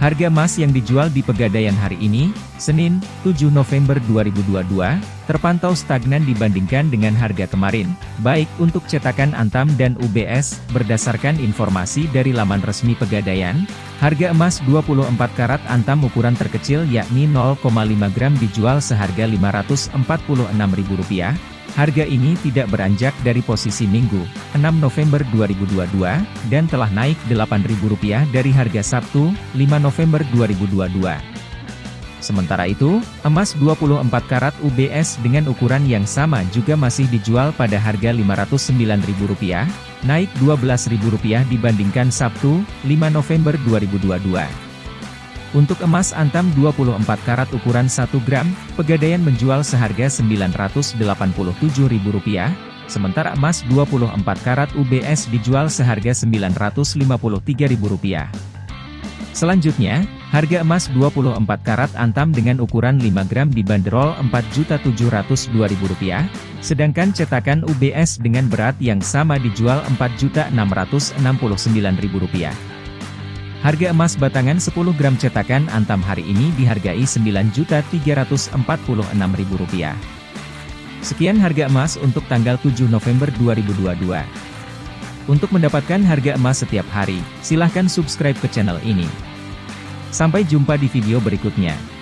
Harga emas yang dijual di Pegadaian hari ini, Senin, 7 November 2022, terpantau stagnan dibandingkan dengan harga kemarin, baik untuk cetakan Antam dan UBS, berdasarkan informasi dari laman resmi Pegadaian, harga emas 24 karat Antam ukuran terkecil yakni 0,5 gram dijual seharga Rp546.000, Harga ini tidak beranjak dari posisi Minggu, 6 November 2022, dan telah naik Rp8.000 dari harga Sabtu, 5 November 2022. Sementara itu, emas 24 karat UBS dengan ukuran yang sama juga masih dijual pada harga Rp509.000, naik Rp12.000 dibandingkan Sabtu, 5 November 2022. Untuk emas antam 24 karat ukuran 1 gram, Pegadaian menjual seharga Rp987.000, sementara emas 24 karat UBS dijual seharga Rp953.000. Selanjutnya, harga emas 24 karat antam dengan ukuran 5 gram dibanderol Rp4.702.000, sedangkan cetakan UBS dengan berat yang sama dijual Rp4.669.000. Harga emas batangan 10 gram cetakan Antam hari ini dihargai Rp9.346.000. Sekian harga emas untuk tanggal 7 November 2022. Untuk mendapatkan harga emas setiap hari, silahkan subscribe ke channel ini. Sampai jumpa di video berikutnya.